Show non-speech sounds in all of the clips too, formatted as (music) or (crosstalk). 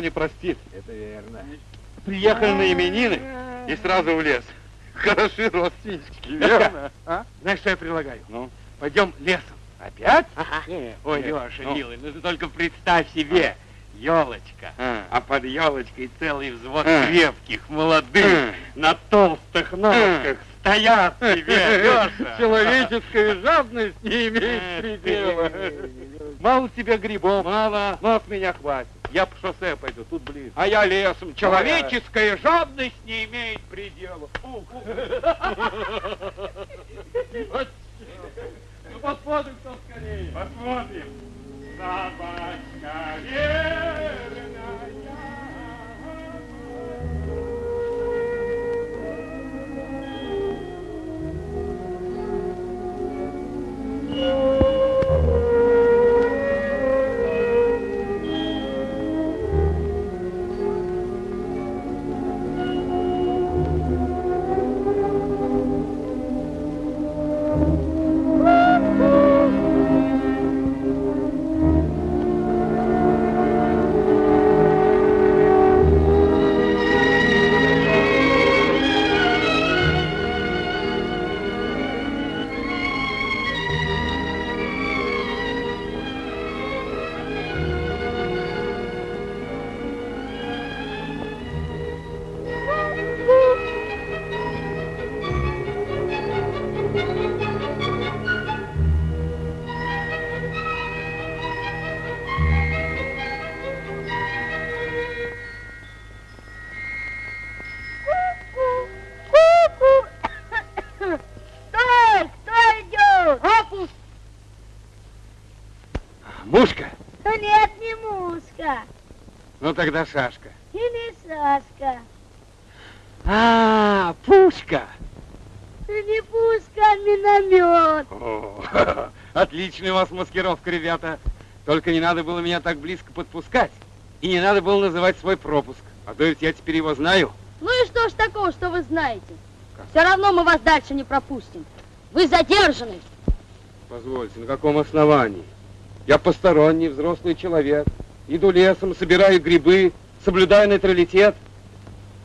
этого не простит. Это верно. Приехали на именины и сразу в лес. Хороши родственнички, верно? А? Знаешь, что я предлагаю? Ну? Пойдем лесом. Опять? Не, Ой, не, Леша, ну. милый, ну ты только представь себе. Елочка, А. а под елочкой целый взвод А. крепких, молодых, А. на толстых ножках стоят себе, Леша. Человеческая жадность не имеет предела. Мало тебе грибов, мало, но с меня хватит. Я по шоссе пойду, тут ближе. А я лесом. Человеческая жадность не имеет предела. Ух. (laughs) Ну тогда шашка. Или Сашка. А, пушка. Да не пуска, а миномет. О, (laughs) отличная у вас маскировка, ребята. Только не надо было меня так близко подпускать. И не надо было называть свой пропуск. А то ведь я теперь его знаю. Ну и что ж такого, что вы знаете? Все равно мы вас дальше не пропустим. Вы задержаны. Позвольте, на каком основании? Я посторонний, взрослый человек. Иду лесом, собираю грибы, соблюдаю нейтралитет.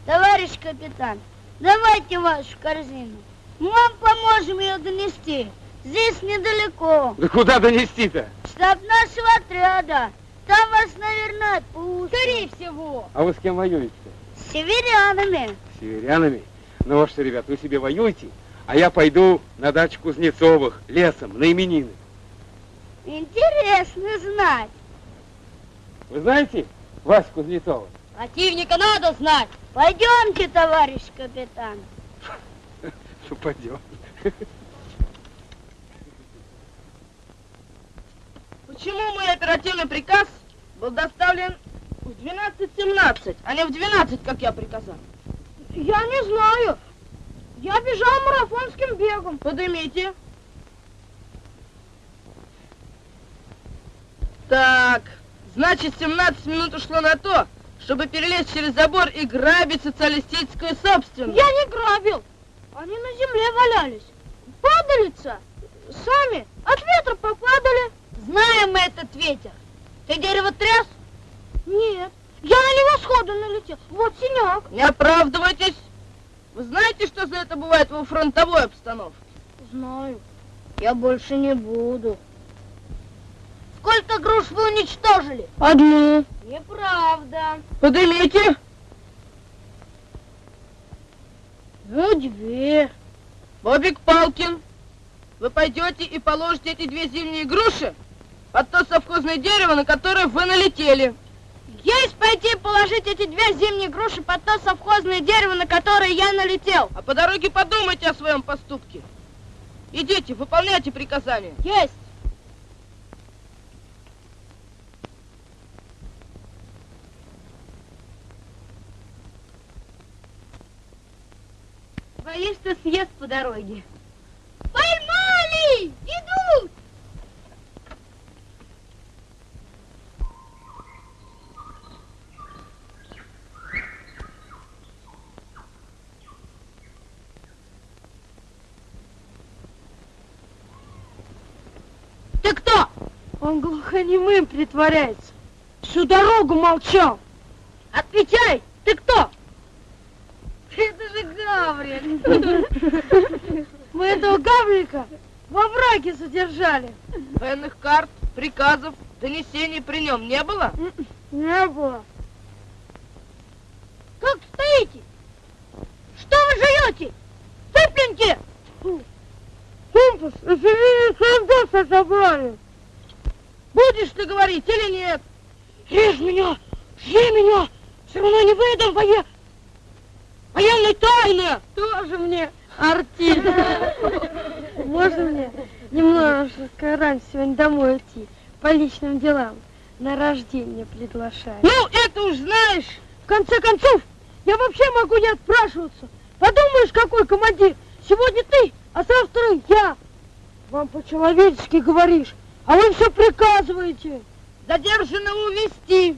Товарищ капитан, давайте вашу корзину. Мы вам поможем ее донести. Здесь недалеко. Да куда донести-то? Штаб нашего отряда. Там вас, наверное, отпустят. Скорее всего. А вы с кем воюете? С северянами. С северянами? Ну вот что, ребят, вы себе воюете, а я пойду на дачу Кузнецовых лесом на именины. Интересно знать. Вы знаете Вась Кузнецова? Противника надо знать. Пойдемте, товарищ капитан. (laughs) Ну, пойдем. Почему мой оперативный приказ был доставлен в 12.17, а не в 12, как я приказал? Я не знаю. Я бежал марафонским бегом. Поднимите. Так, значит, 17 минут ушло на то, чтобы перелезть через забор и грабить социалистическую собственность. Я не грабил. Они на земле валялись. Падалица. Сами от ветра попадали. Знаем мы этот ветер. Ты дерево тряс? Нет. Я на него сходу налетел. Вот синяк. Не оправдывайтесь. Вы знаете, что за это бывает во фронтовой обстановке? Знаю. Я больше не буду. Сколько груш вы уничтожили? Одну. Неправда. Поднимите. Ну, две. Бобик Палкин, вы пойдете и положите эти две зимние груши под то совхозное дерево, на которое вы налетели. Есть пойти положить эти две зимние груши под то совхозное дерево, на которое я налетел. А по дороге подумайте о своем поступке. Идите, выполняйте приказания. Есть. Боюсь, что съест по дороге. Поймали! Идут! Ты кто? Он глухонемым притворяется. Всю дорогу молчал. Отвечай! Ты кто? Это же Гаврик. (laughs) Мы этого Гаврика во враге задержали. Военных карт, приказов, донесений при нем не было? Не было. Как стоите? Что вы живете? Цыпленьки! Компас, солдата забрали. Будешь ты говорить или нет? Режь меня! Жги меня! Все равно не выдам вое... военной тайны! Тоже мне артист. Можно мне немножко раньше сегодня домой идти? По личным делам. На рождение приглашаю. Ну, это уж знаешь. В конце концов, я вообще могу не отпрашиваться. Подумаешь, какой командир. Сегодня ты, а завтра я. Вам по-человечески говоришь, а вы все приказываете. Задержанного увести.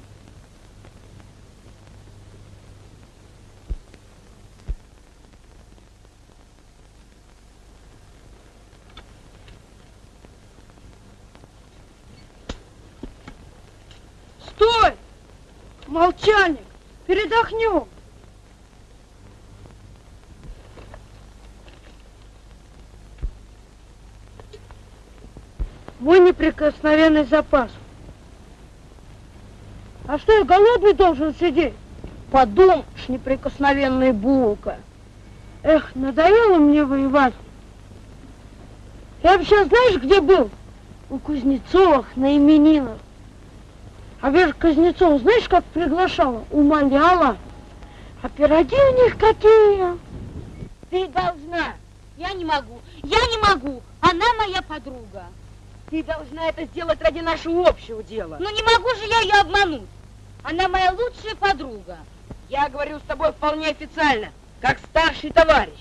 Стой! Молчальник, передохнем. Мой неприкосновенный запас. А что, я голодный должен сидеть? Подумаешь, неприкосновенная булка. Эх, надоело мне воевать. Я вообще знаешь, где был? У Кузнецовых на именинах. А Вера Кузнецова, знаешь, как приглашала? Умоляла. А пироги у них какие? Ты должна. Я не могу. Я не могу. Она моя подруга. Ты должна это сделать ради нашего общего дела. Ну не могу же я ее обмануть. Она моя лучшая подруга. Я говорю с тобой вполне официально, как старший товарищ.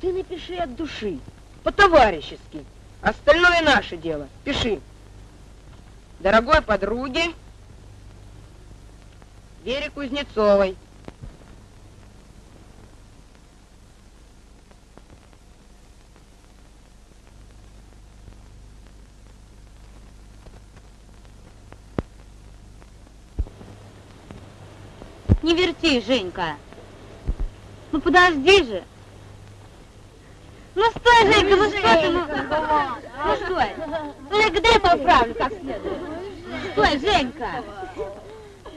Ты напиши от души, по-товарищески. Остальное наше дело. Пиши. Дорогой подруге Вере Кузнецовой. Не верти, Женька. Ну подожди же. Ну стой, Женька, ну что ты, ну, ну стой. Только дай поправлю как следует. Стой, Женька.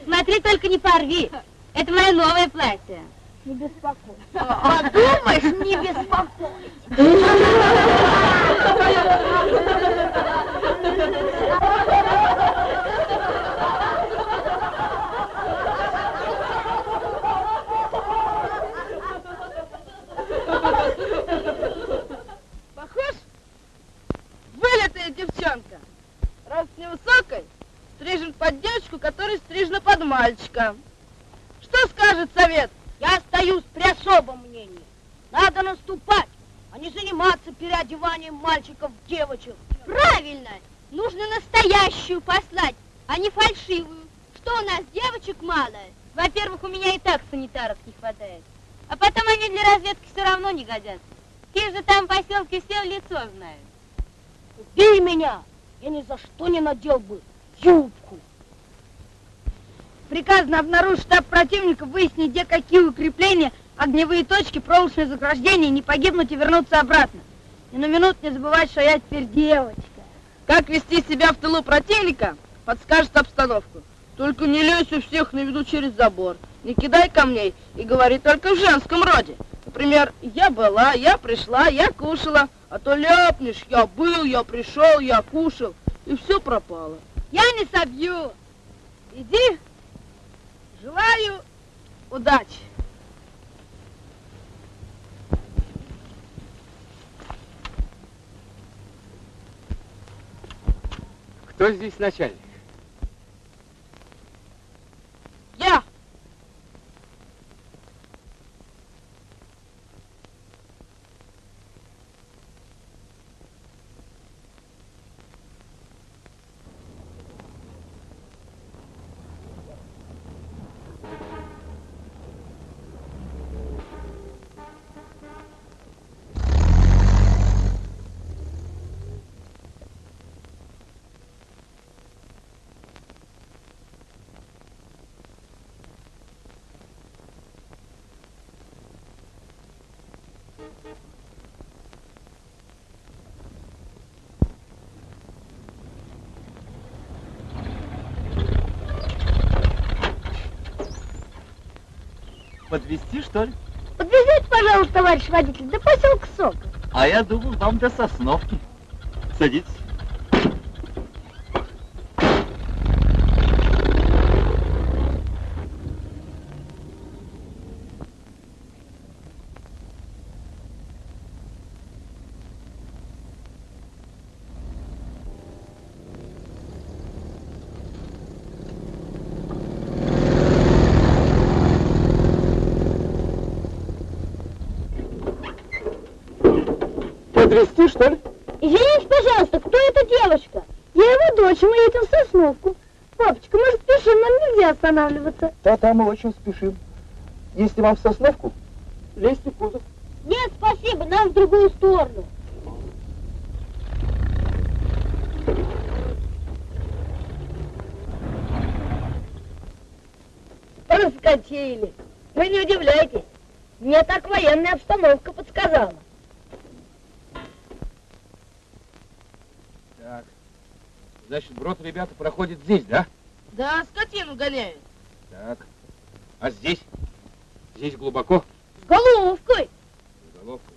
Смотри, только не порви. Это мое новое платье. Не беспокойся. Подумаешь, не беспокойся. Похож? Вылитая девчонка. Рост невысокой, стрижен под девочку, которая стрижена под мальчика. Что скажет совет? Я остаюсь при особом мнении. Надо наступать, а не заниматься переодеванием мальчиков в девочек. Правильно! Нужно настоящую послать, а не фальшивую. Что у нас, девочек мало? Во-первых, у меня и так санитаров не хватает. А потом они для разведки все равно не годятся. Те же там поселки все в лицо знают. Убей меня! Я ни за что не надел бы юбку. Приказано обнаружить штаб противника, выяснить, где какие укрепления, огневые точки, проволочные заграждения, не погибнуть и вернуться обратно. И на минуту не забывать, что я теперь девочка. Как вести себя в тылу противника, подскажет обстановку. Только не лезь у всех на виду через забор. Не кидай камней и говори только в женском роде. Например, я была, я пришла, я кушала, а то ляпнешь, я был, я пришел, я кушал, и все пропало. Я не собью. Иди, желаю удачи. Кто здесь начальник? Я. Подвести что ли? Подвезите, пожалуйста, товарищ водитель, до поселка Сок. А я думал, вам до Сосновки. Садитесь. Подвести что ли? Извините, пожалуйста, кто эта девочка? Я его дочь, мы едем в Сосновку. Папочка, мы же спешим, нам нельзя останавливаться. Да-да, мы очень спешим. Если вам в Сосновку, лезьте в кузов. Нет, спасибо, нам в другую сторону. Раскатили. Вы не удивляйтесь. Мне так военная обстановка подсказала. Значит, брод ребята проходит здесь, да? Да, скотину гоняют. Так. А здесь? Здесь глубоко? С головкой. С головкой.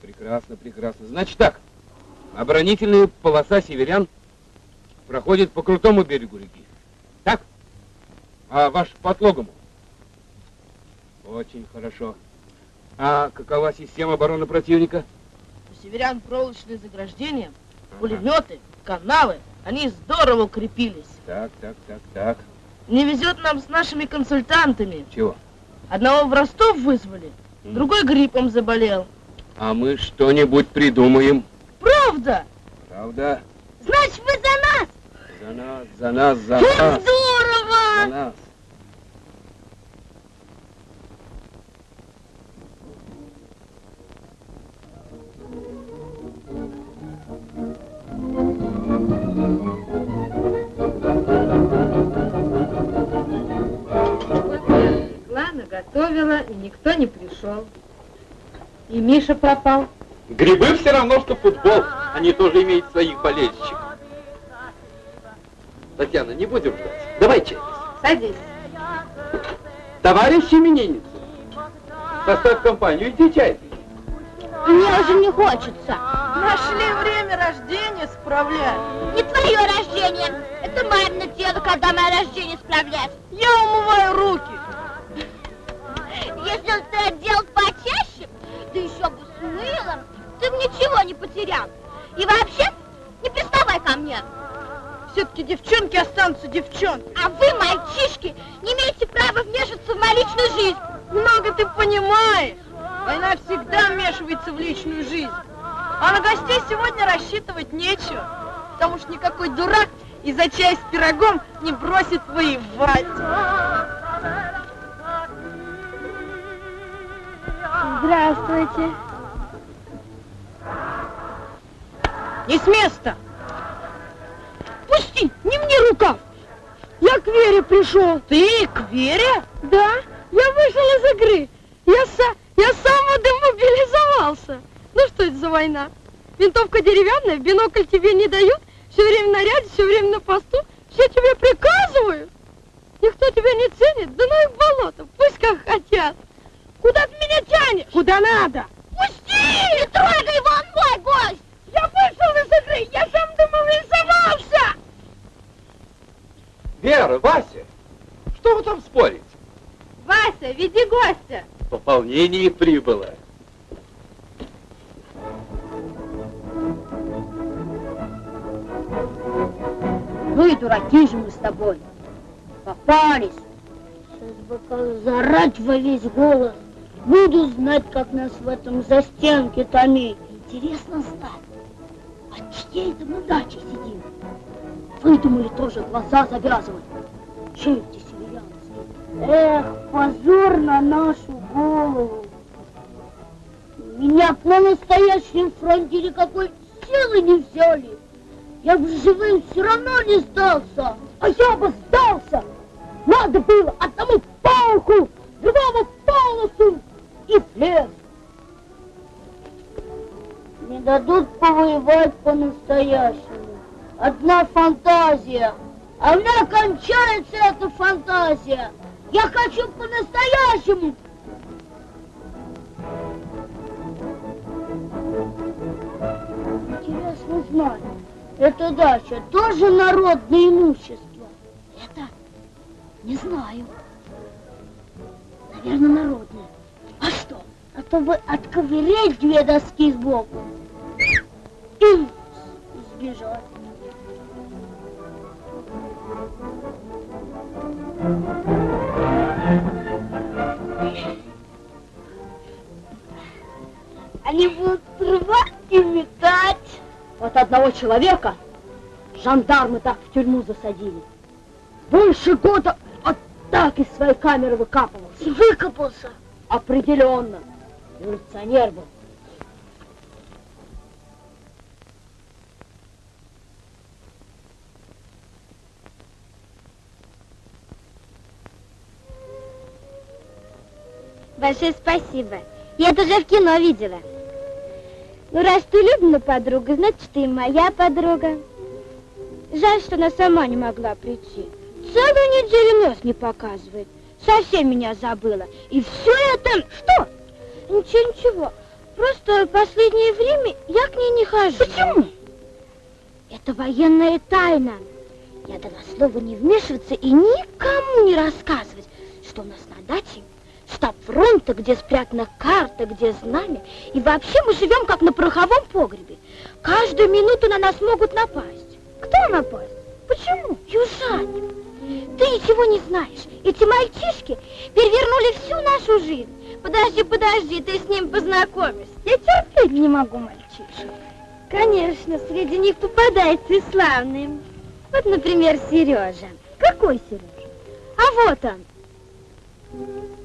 Прекрасно, прекрасно. Значит так. Оборонительная полоса северян проходит по крутому берегу реки. Так? А ваш по отлогому? Очень хорошо. А какова система обороны противника? У северян проволочные заграждения, пулеметы, канавы. Они здорово укрепились. Так, так, так, так. Не везет нам с нашими консультантами. Чего? Одного в Ростов вызвали, М. другой гриппом заболел. А мы что-нибудь придумаем. Правда? Правда? Значит, вы за нас? За нас, за нас, за Как нас. За здорово! нас. Готовила, и никто не пришел. И Миша пропал. Грибы все равно, что футбол. Они тоже имеют своих болельщиков. Татьяна, не будем ждать. Давай чай. Садись. Товарищ именинница, составь компанию, иди чай. Мне уже не хочется. Нашли время рождения справлять. Не твое рождение. Это мамино дело, когда мое рождение справлять. Я умываю руки. Если он это делал почаще, да еще бы с мылом, ты бы ничего не потерял. И вообще, не приставай ко мне. Все-таки девчонки останутся девчонками. А вы, мальчишки, не имеете права вмешиваться в мою личную жизнь. Много ты понимаешь. Война всегда вмешивается в личную жизнь. А на гостей сегодня рассчитывать нечего. Потому что никакой дурак из-за чая с пирогом не бросит воевать. Здравствуйте. Не с места! Пусти, не мне рукав. Я к Вере пришел. Ты к Вере? Да, я вышел из игры. Я, са, я сам демобилизовался. Ну что это за война? Винтовка деревянная, бинокль тебе не дают, все время в наряде, все время на посту, все тебе приказывают. Никто тебя не ценит, да ну в болото, пусть как хотят. Куда ты меня тянешь? Куда надо? Пусти! Не трогай его, он мой гость. Я вышел из игры, я сам демобилизовался! Вера, Вася, что вы там спорите? Вася, веди гостя. Пополнение прибыло. Ну и дураки же мы с тобой. Попались. Сейчас бы как зарать во весь голос. Буду знать, как нас в этом застенке томить. Интересно знать, от чьей это мы дачи сидим. Выдумали тоже глаза завязывать. Черти северянские. Эх, позор на нашу голову. Меня на настоящем фронте никакой силы не взяли. Я бы живым все равно не сдался. А я бы сдался! Надо было одному фантазия. Я хочу по-настоящему. Интересно знать, эта дача тоже народное имущество? Это не знаю. Наверное, народное. А что? А то бы отковырять две доски сбоку человека жандармы так в тюрьму засадили. Больше года вот так из своей камеры выкапывался. И выкопался. Определенно. Революционер был. Большое спасибо. Я это уже в кино видела. Ну, раз ты Любина подруга, значит, ты моя подруга. Жаль, что она сама не могла прийти. Целую неделю нос не показывает. Совсем меня забыла. И все это... Что? Ничего, ничего. Просто в последнее время я к ней не хожу. Почему? Это военная тайна. Я дала слово не вмешиваться и никому не рассказывать, что у нас на даче штаб фронта, где спрятана карта, где знамя. И вообще мы живем как на пороховом погребе. Каждую минуту на нас могут напасть. Кто напасть? Почему? Южане. Ты ничего не знаешь. Эти мальчишки перевернули всю нашу жизнь. Подожди, подожди, ты с ним познакомишься. Я терпеть не могу мальчишек. Конечно, среди них попадается и славный. Вот, например, Сережа. Какой Сережа? А вот он.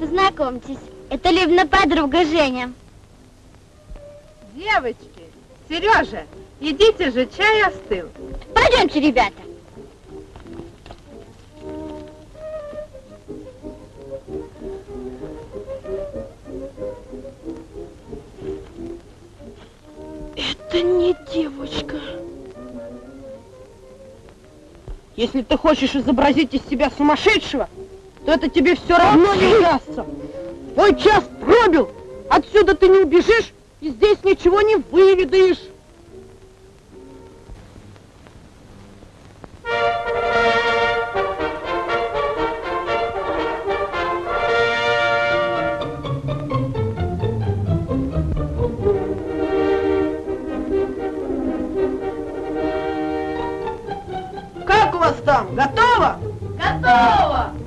Познакомьтесь, это Любина подруга Женя. Девочки, Сережа, идите же, чай остыл. Пойдемте, ребята. Это не девочка. Если ты хочешь изобразить из себя сумасшедшего, то это тебе все равно не удастся. Твой час пробил. Отсюда ты не убежишь и здесь ничего не выведаешь. Как у вас там? Готово? Готово!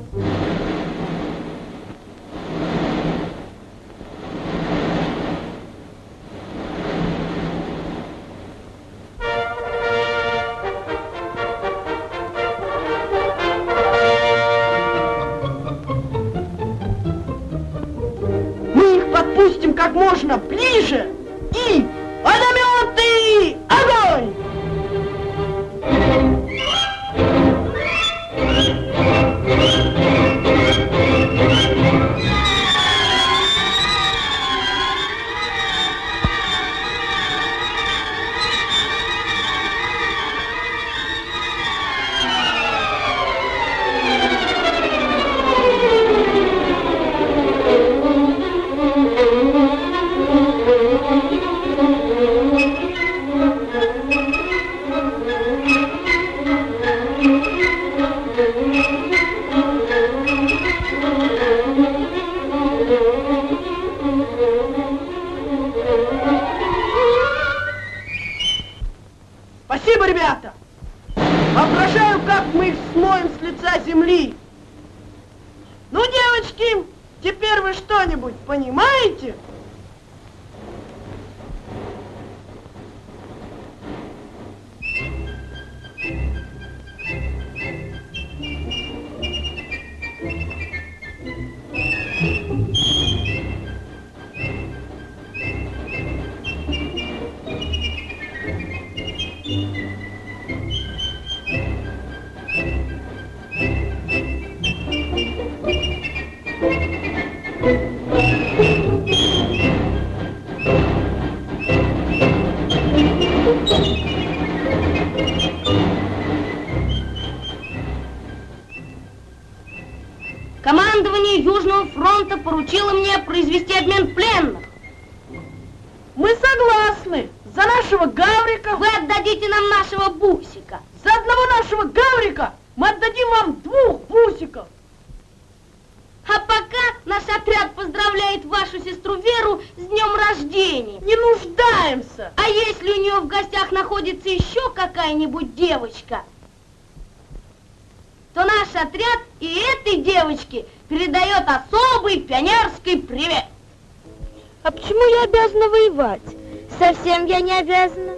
Не обязана.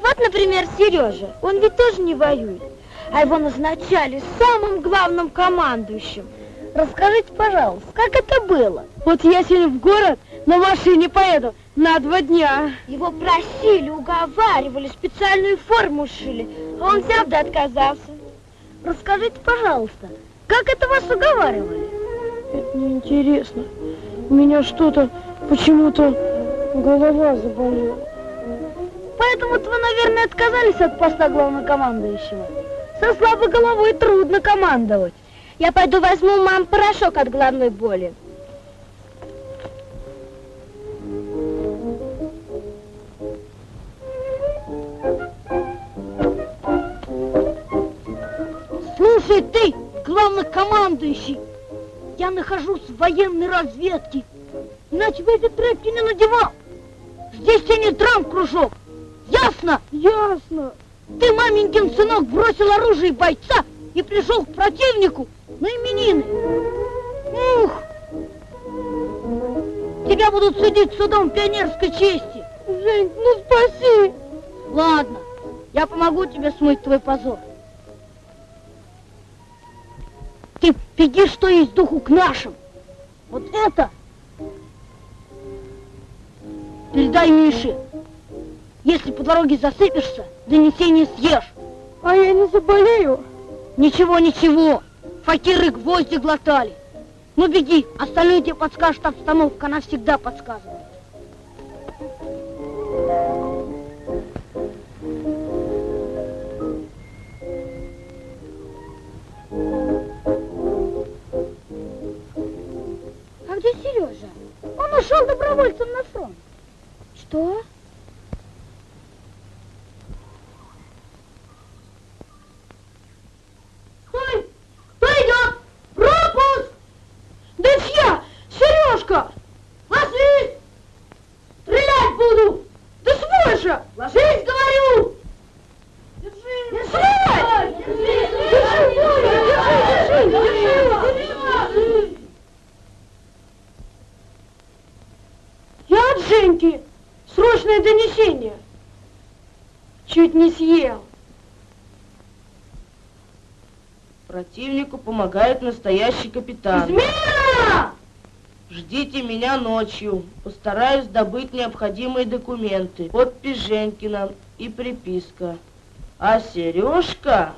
Вот, например, Сережа, он ведь тоже не воюет, а его назначали самым главным командующим. Расскажите, пожалуйста, как это было? Вот я сегодня в город на машине поеду на два дня. Его просили, уговаривали, специальную форму шили, а он взял да отказался. Расскажите, пожалуйста, как это вас уговаривали? Это неинтересно. У меня что-то почему-то голова заболела. Поэтому-то вы, наверное, отказались от поста главнокомандующего. Со слабой головой трудно командовать. Я пойду возьму мам порошок от головной боли. Слушай ты, главнокомандующий, я нахожусь в военной разведке. Иначе бы эти тряпки не надевал. Здесь тебе не драм-кружок. Ясно? Ясно. Ты, маменькин сынок, бросил оружие бойца и пришел к противнику на именины. Ух! Тебя будут судить судом пионерской чести. Жень, ну спаси. Ладно, я помогу тебе смыть твой позор. Ты беги, что есть духу к нашим. Вот это передай Мише. Если по дороге засыпешься, донесение съешь. А я не заболею. Ничего, ничего. Факиры гвозди глотали. Ну беги, остальные тебе подскажет обстановка, она всегда подсказывает. А где Сережа? Он ушел добровольцем на фронт. Что? Помогает настоящий капитан. Измена! Ждите меня ночью. Постараюсь добыть необходимые документы. Подпись Женькина и приписка. А Сережка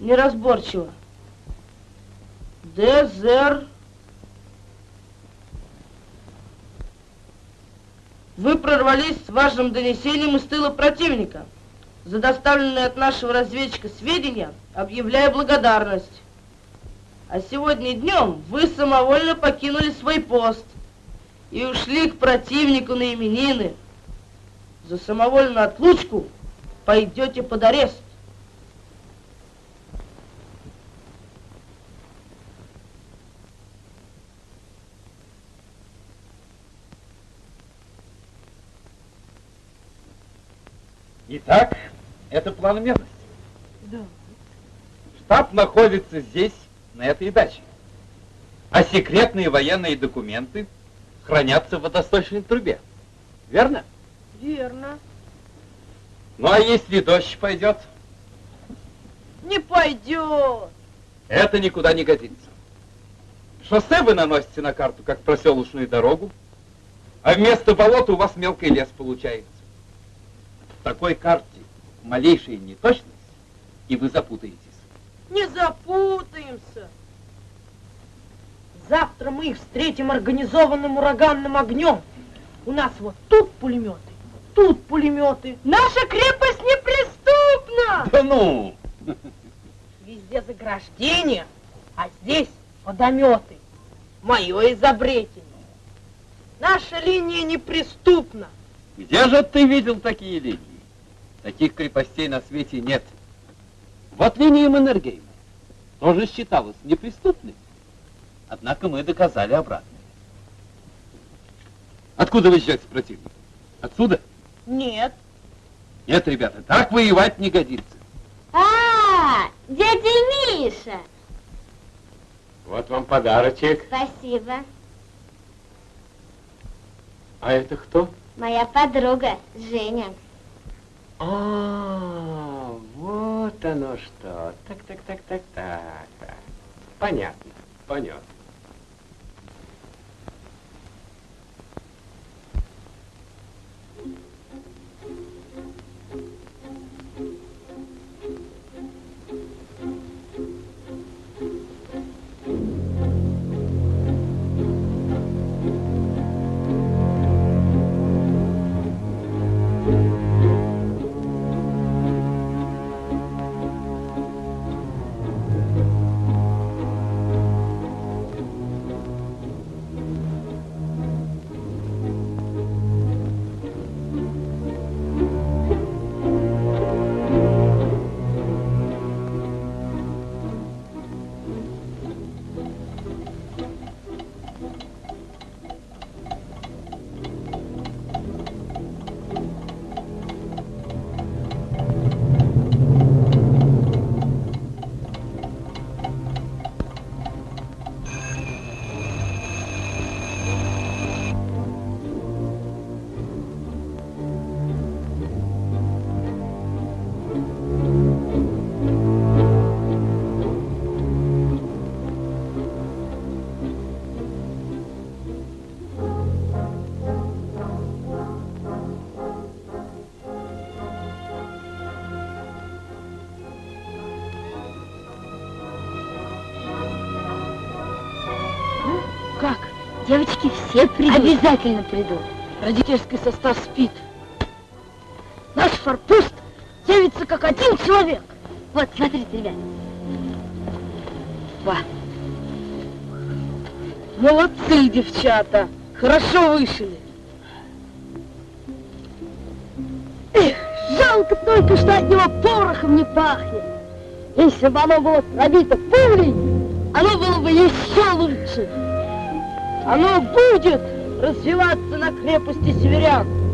неразборчиво. Дезер. Вы прорвались с важным донесением из тыла противника. За доставленные от нашего разведчика сведения объявляю благодарность. А сегодня днем вы самовольно покинули свой пост и ушли к противнику на именины. За самовольную отлучку пойдете под арест. Итак, это план местности. Да. Штаб находится здесь, на этой даче. А секретные военные документы хранятся в водосточной трубе. Верно? Верно. Ну а если дождь пойдет? Не пойдет. Это никуда не годится. Шоссе вы наносите на карту, как проселочную дорогу, а вместо болота у вас мелкий лес получается. В такой карте малейшая неточность, и вы запутаетесь. Не запутаемся. Завтра мы их встретим организованным ураганным огнем. У нас вот тут пулеметы, тут пулеметы. Наша крепость неприступна! Да ну! Везде заграждения, а здесь водометы. Мое изобретение. Наша линия неприступна. Где же ты видел такие линии? Таких крепостей на свете нет. Вот линия Маннергейма тоже считалась неприступной. Однако мы доказали обратное. Откуда вы ждете противника? Отсюда? Нет. Нет, ребята, так воевать не годится. А, дядя Миша. Вот вам подарочек. Спасибо. А это кто? Моя подруга Женя. А, вот оно что. Так, так, так, так, так. Понятно, понятно. Девочки все придут. Обязательно придут. Родительский состав спит. Наш форпост явится как один человек. Вот, смотрите, ребят. Молодцы, девчата. Хорошо вышили. Эх, жалко только, что от него порохом не пахнет. Если бы оно было пробито пулей, оно было бы еще лучше. Оно будет развиваться на крепости северян.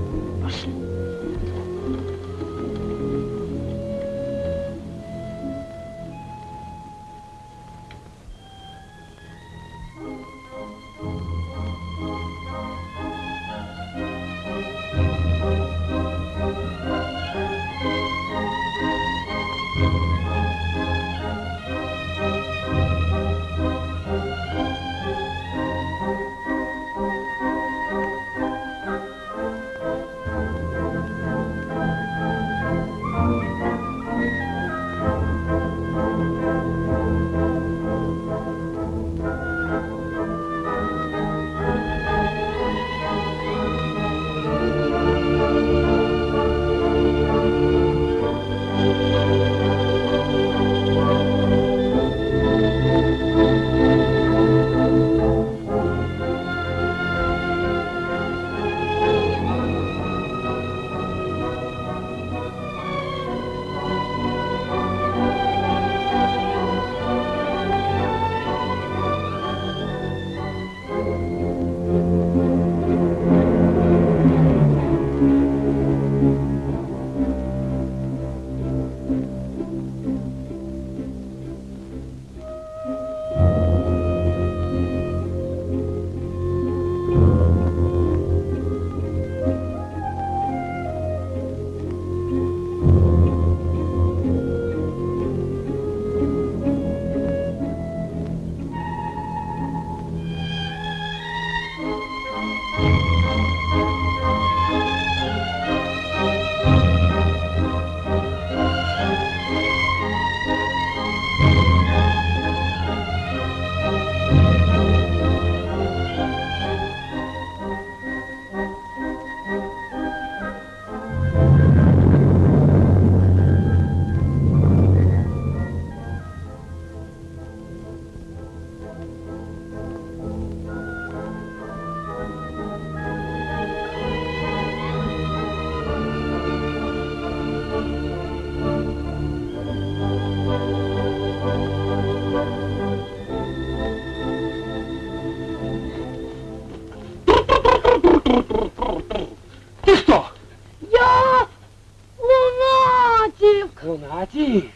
Лунатик.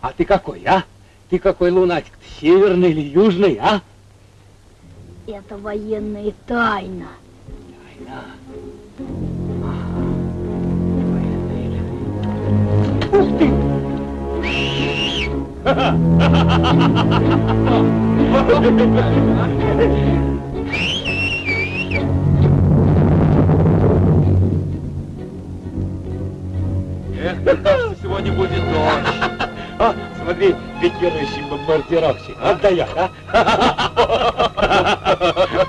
А ты какой, а? Ты какой лунатик? Ты северный или южный, а? Это военная тайна. Тайна. Ух ты! Эх, сегодня будет дождь. А, смотри, пикирующий бомбардировщик. Отдает, а? (laughs)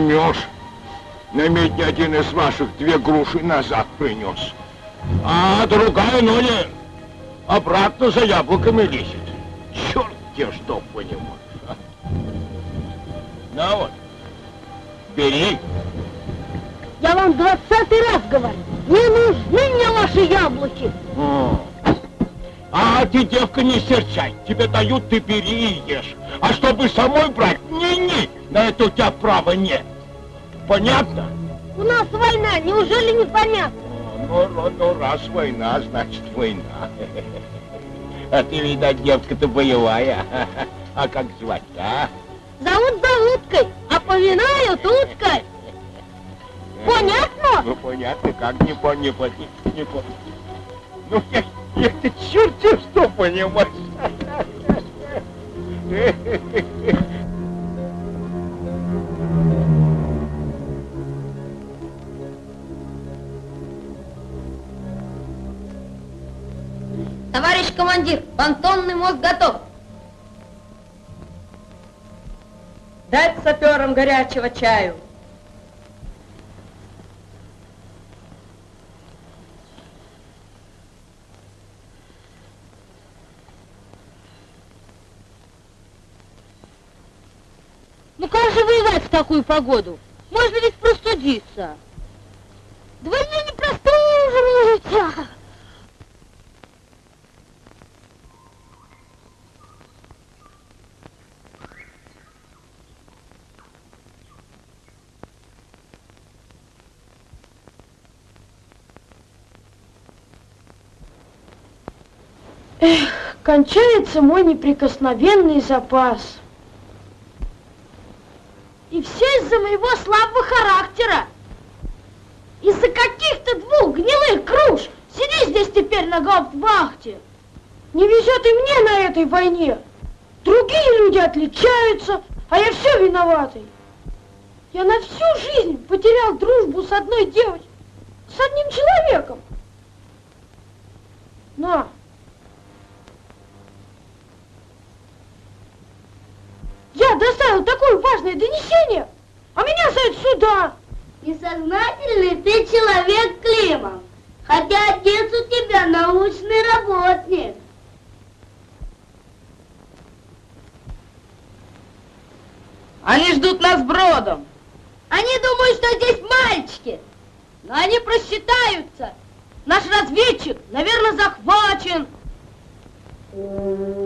поймешь. На медне один из ваших две груши назад принес. А другая Ноля обратно за яблоками лезет. Черт те что понимаешь. а. На вот, бери. Я вам двадцатый раз говорю, не нужны мне ваши яблоки. О. А ты, девка, не серчай. Тебе дают, ты бери и ешь. А чтобы самой брать, не-не, на это у тебя права нет. Понятно? У нас война, неужели не понятно? Ну, ну, ну, раз война, значит война. (laughs) А ты, видать, девка-то боевая. (laughs) А как звать-то, а? Зовут за уткой, а поминают уткой. Понятно? Ну, понятно, как не понял, не не понял. Ну, я, я ты черти что понимаешь. Товарищ командир, понтонный мост готов. Дать саперам горячего чаю. Ну как же воевать в такую погоду? Можно ведь простудиться. Да мне не простуживаете. Кончается мой неприкосновенный запас. И все из-за моего слабого характера. Из-за каких-то двух гнилых круж. Сиди здесь теперь на гауптвахте. Не везет и мне на этой войне. Другие люди отличаются, а я все виноватый. Я на всю жизнь потерял дружбу с одной девочкой, с одним человеком. На. Я доставил такое важное донесение, а меня зовут сюда. Несознательный ты человек, Климов. Хотя отец у тебя научный работник. Они ждут нас бродом. Они думают, что здесь мальчики. Но они просчитаются. Наш разведчик, наверное, захвачен. Вот,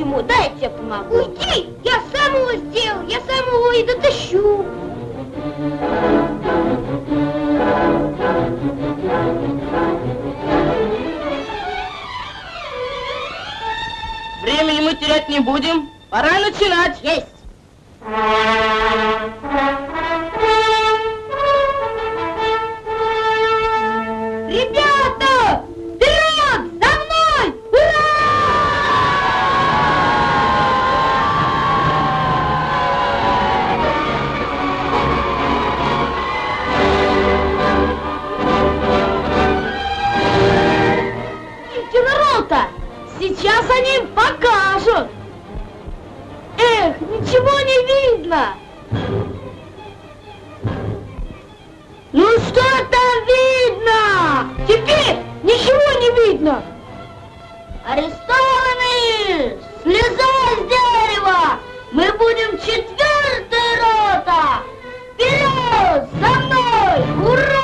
Почему? Дай я тебе помогу. Уйди! Я сам его сделал, я сам его и дотащу. Времени мы терять не будем. Пора начинать. Есть! Сейчас они покажут! Эх, ничего не видно! Ну что там видно? Теперь ничего не видно! Арестованные! Слезай с дерева! Мы будем четвертая рота! Вперед! За мной! Ура!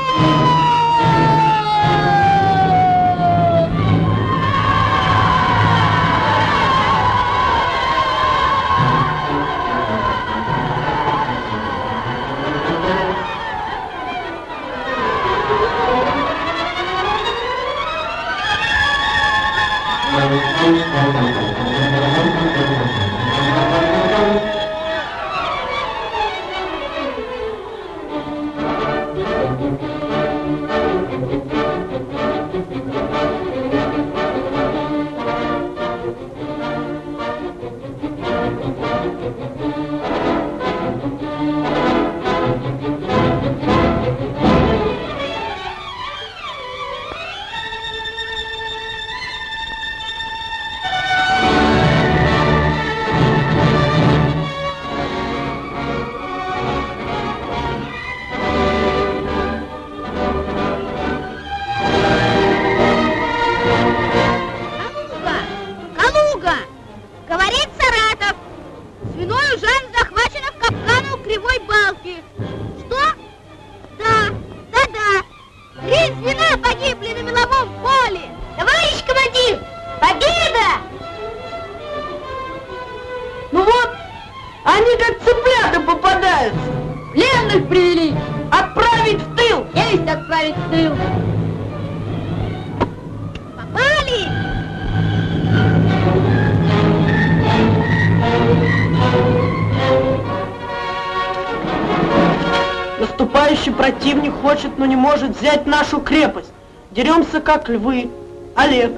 Как львы. Олег.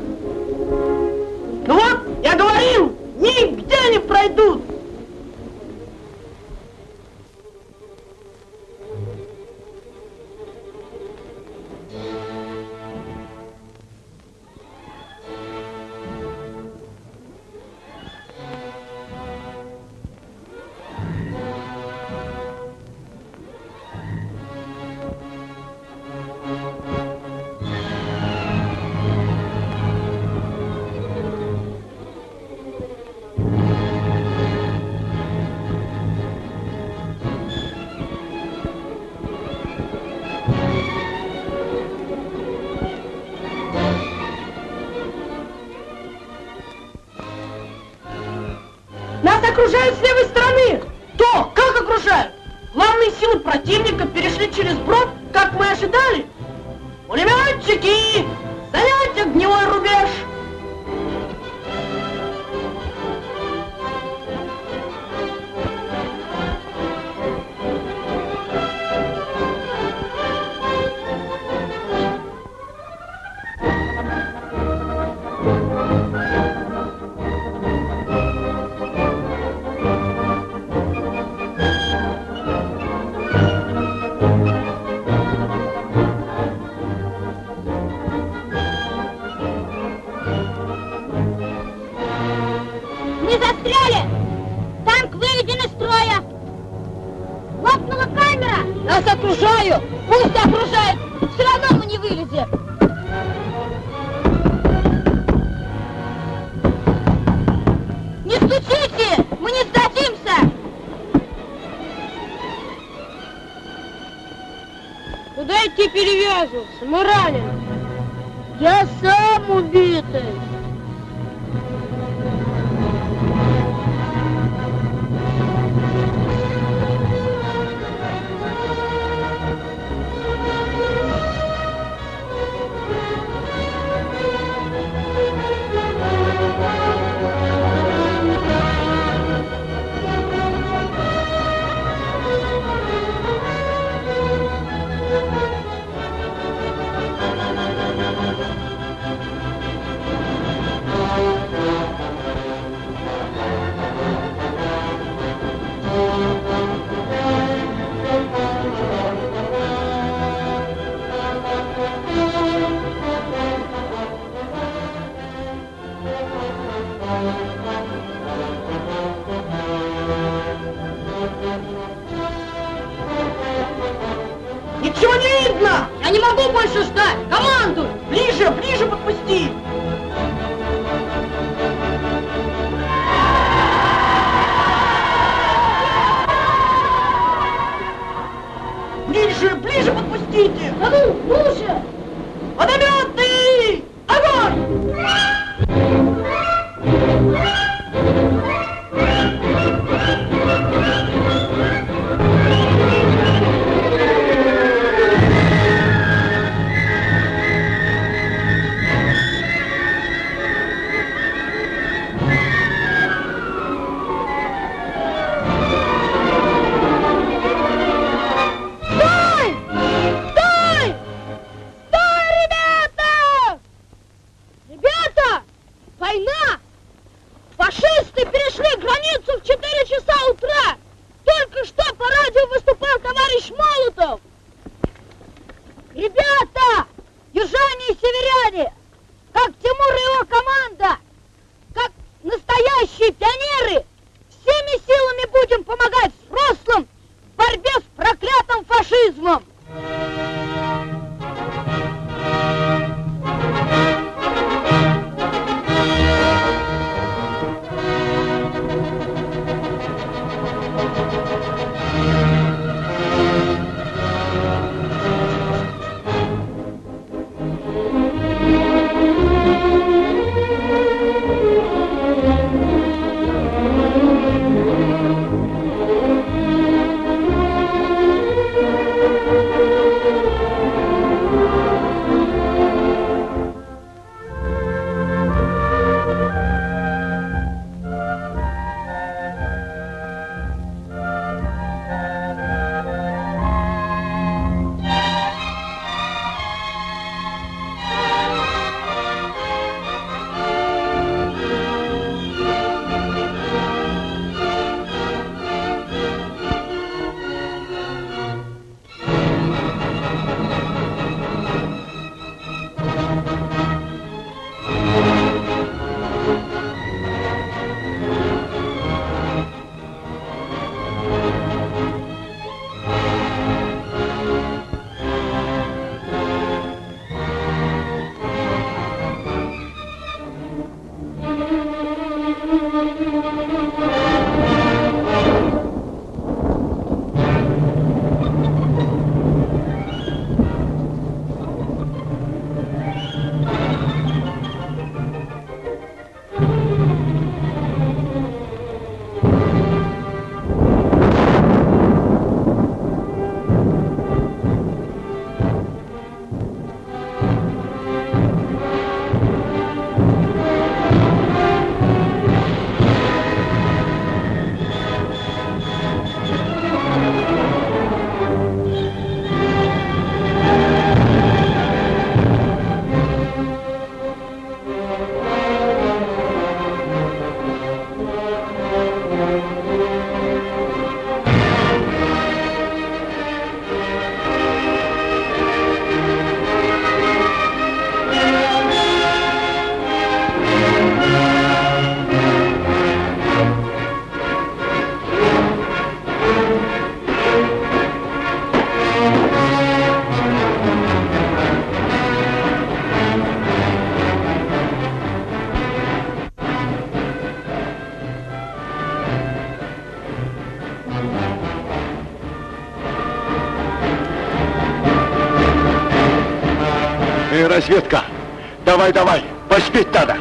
С левой стороны. То, как окружают? Главные силы противника перешли через брод, Куда идти перевязываться? Мы ранены. Я сам убитый! Я не могу больше ждать! Командуй! Ближе, ближе подпусти! Светка. Давай, давай, поспеть надо.